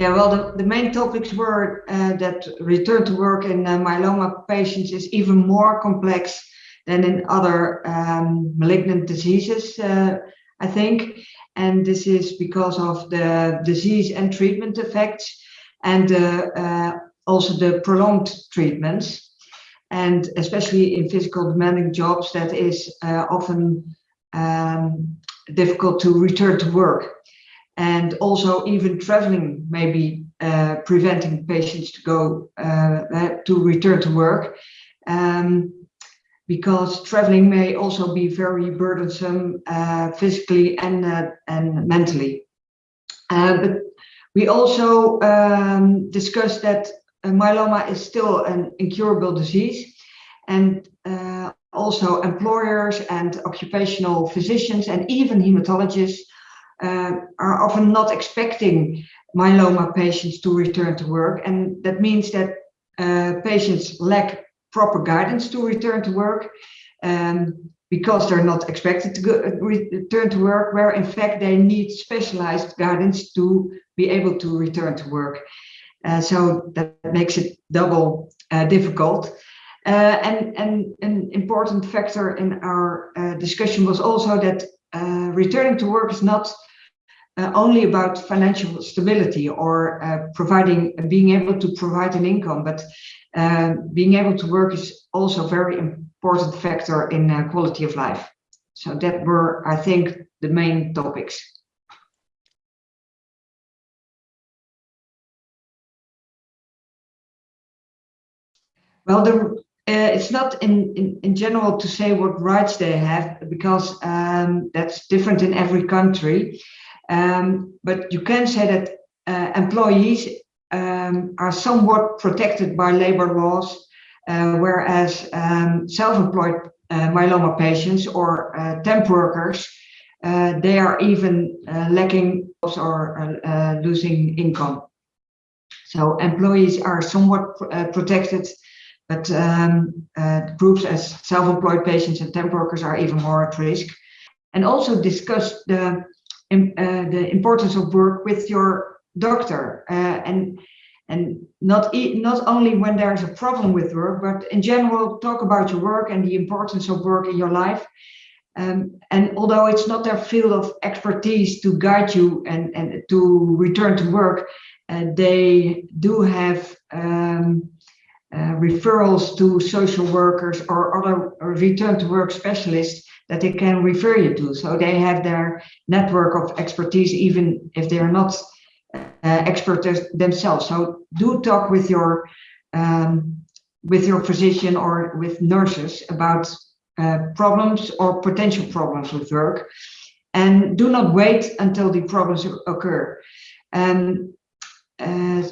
Yeah, well, the, the main topics were uh, that return to work in uh, myeloma patients is even more complex than in other um, malignant diseases, uh, I think. And this is because of the disease and treatment effects and uh, also the prolonged treatments. And especially in physical demanding jobs, that is uh, often um, difficult to return to work. And also even traveling may be uh, preventing patients to go uh, to return to work. Um, because traveling may also be very burdensome uh, physically and, uh, and mentally. Uh, but we also um, discussed that myeloma is still an incurable disease and uh, also employers and occupational physicians and even hematologists uh, are often not expecting myeloma patients to return to work and that means that uh, patients lack proper guidance to return to work um, because they're not expected to go, return to work, where in fact they need specialized guidance to be able to return to work. Uh, so that makes it double uh, difficult. Uh, and, and an important factor in our uh, discussion was also that uh, returning to work is not uh, only about financial stability or uh, providing being able to provide an income, but uh, being able to work is also a very important factor in uh, quality of life. So that were, I think, the main topics. Well, the, uh, it's not in, in, in general to say what rights they have because um, that's different in every country. Um, but you can say that uh, employees um, are somewhat protected by labor laws, uh, whereas um, self-employed uh, myeloma patients or uh, temp workers, uh, they are even lacking or losing income. So employees are somewhat protected, but um, groups as self-employed patients and temp workers are even more at risk. And also discuss the uh, the importance of work with your doctor uh, and and not e not only when there's a problem with work but in general talk about your work and the importance of work in your life. Um, and although it's not their field of expertise to guide you and and to return to work uh, they do have um, uh, referrals to social workers or other return to work specialists that they can refer you to. So they have their network of expertise, even if they are not uh, experts themselves. So do talk with your um, with your physician or with nurses about uh, problems or potential problems with work, and do not wait until the problems occur. And uh,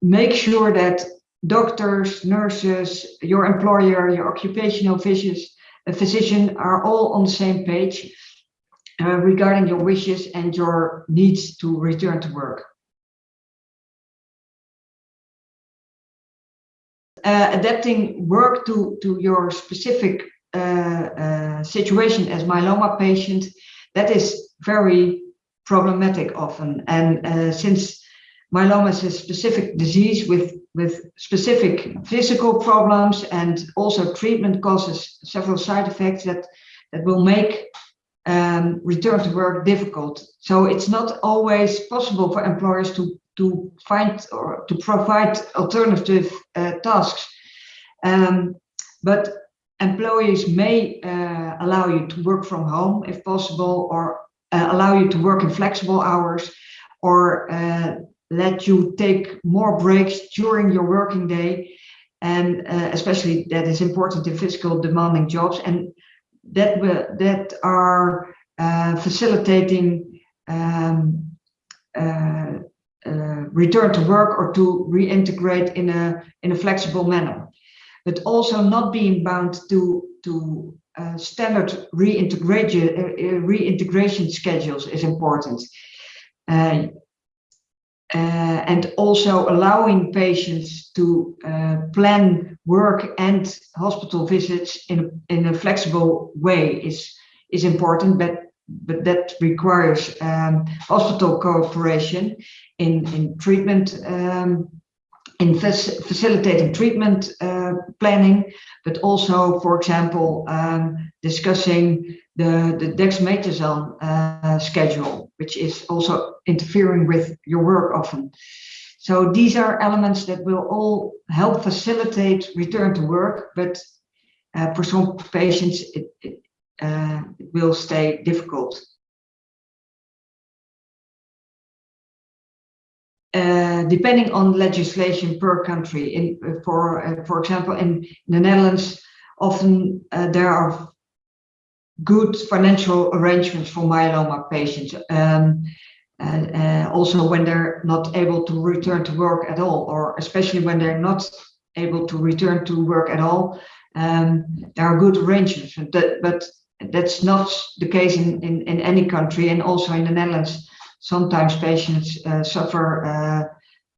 make sure that doctors, nurses, your employer, your occupational physicians a physician are all on the same page uh, regarding your wishes and your needs to return to work. Uh, adapting work to, to your specific uh, uh situation as myeloma patient, that is very problematic often. And uh, since myeloma is a specific disease with with specific physical problems and also treatment causes several side effects that, that will make um, return to work difficult. So it's not always possible for employers to, to find or to provide alternative uh, tasks. Um, but employees may uh, allow you to work from home if possible or uh, allow you to work in flexible hours or uh, let you take more breaks during your working day. And uh, especially that is important in physical demanding jobs. And that that are uh, facilitating um, uh, uh, return to work or to reintegrate in a in a flexible manner. But also not being bound to to uh, standard reintegration uh, reintegration schedules is important. Uh, and also allowing patients to uh, plan work and hospital visits in, in a flexible way is, is important, but but that requires um, hospital cooperation in, in treatment, um, in facilitating treatment uh, planning, but also, for example, um, discussing the, the dexamethasone uh, schedule, which is also interfering with your work often. So these are elements that will all help facilitate return to work, but uh, for some patients, it, it, uh, it will stay difficult. Uh, depending on legislation per country. In, uh, for uh, for example, in the Netherlands, often uh, there are good financial arrangements for myeloma patients. Um, uh, also when they're not able to return to work at all, or especially when they're not able to return to work at all, um, there are good arrangements. But, but that's not the case in, in, in any country, and also in the Netherlands, sometimes patients uh, suffer uh,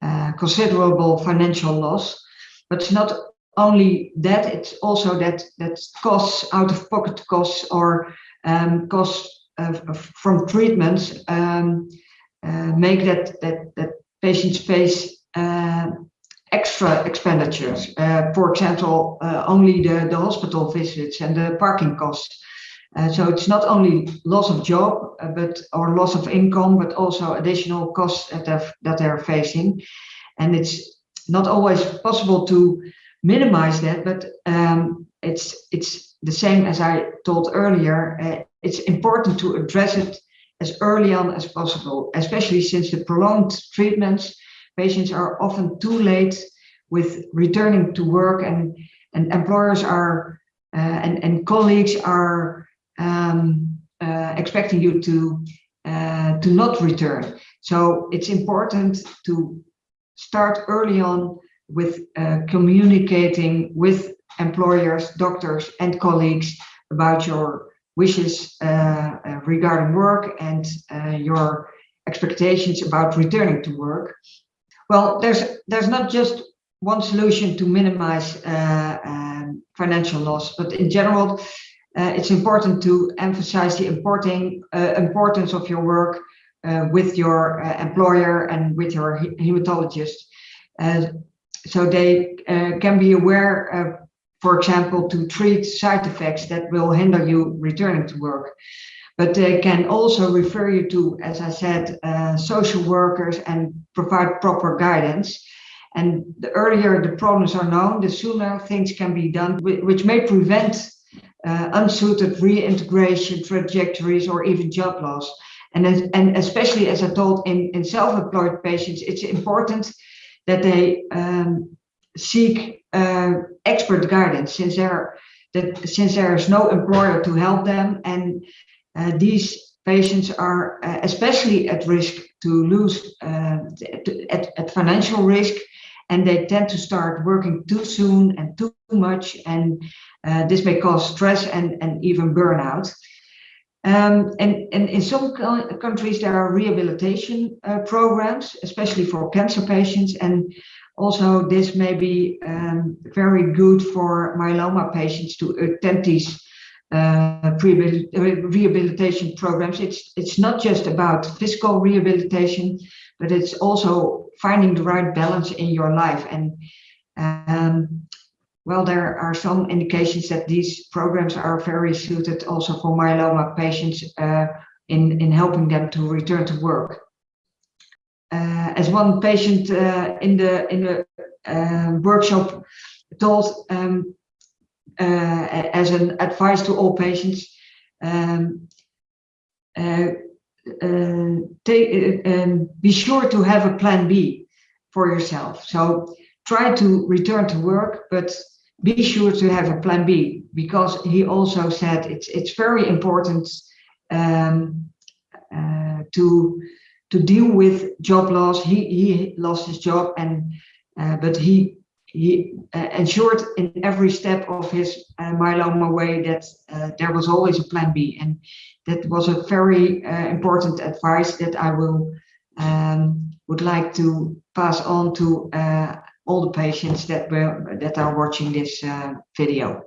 uh, considerable financial loss. But it's not only that, it's also that that costs, out of pocket costs or um, costs from treatments um, uh, make that, that, that patients face uh, extra expenditures. Uh, for example, only the, the hospital visits and the parking costs. Uh, so it's not only loss of job, uh, but or loss of income, but also additional costs that that they're facing. And it's not always possible to minimize that, but um, it's it's the same as I told earlier. Uh, it's important to address it as early on as possible, especially since the prolonged treatments, patients are often too late with returning to work and, and employers are uh, and, and colleagues are um, uh, expecting you to uh, to not return. So it's important to start early on with uh, communicating with employers, doctors, and colleagues about your wishes uh, uh, regarding work and uh, your expectations about returning to work. Well, there's there's not just one solution to minimize um, financial loss, but in general, uh, it's important to emphasize the importing, uh, importance of your work uh, with your employer and with your hematologist. So they can be aware, for example, to treat side effects that will hinder you returning to work but they can also refer you to, as I said, uh, social workers and provide proper guidance. And the earlier the problems are known, the sooner things can be done, which may prevent uh, unsuited reintegration trajectories or even job loss. And, and especially as I told in, in self-employed patients, it's important that they um, seek uh, expert guidance since there that since there is no employer to help them and uh, these patients are uh, especially at risk to lose to, at, at financial risk and they tend to start working too soon and too much and this may cause stress and, and even burnout. Um, and, and in some countries there are rehabilitation uh, programs, especially for cancer patients and also this may be um, very good for myeloma patients to attend these uh, rehabilitation programs. It's, it's not just about physical rehabilitation, but it's also finding the right balance in your life. And um, well, there are some indications that these programs are very suited also for myeloma patients uh, in, in helping them to return to work. Uh, as one patient uh, in the in the uh, workshop told um, uh, as an advice to all patients, um, uh, take, um, be sure to have a plan B for yourself. So try to return to work, but be sure to have a plan B because he also said it's it's very important um, uh, to to deal with job loss. He he lost his job and uh, but he he uh, ensured in every step of his uh, myeloma way that uh, there was always a plan B. And that was a very uh, important advice that I will um, would like to pass on to all the patients that were that are watching this uh, video.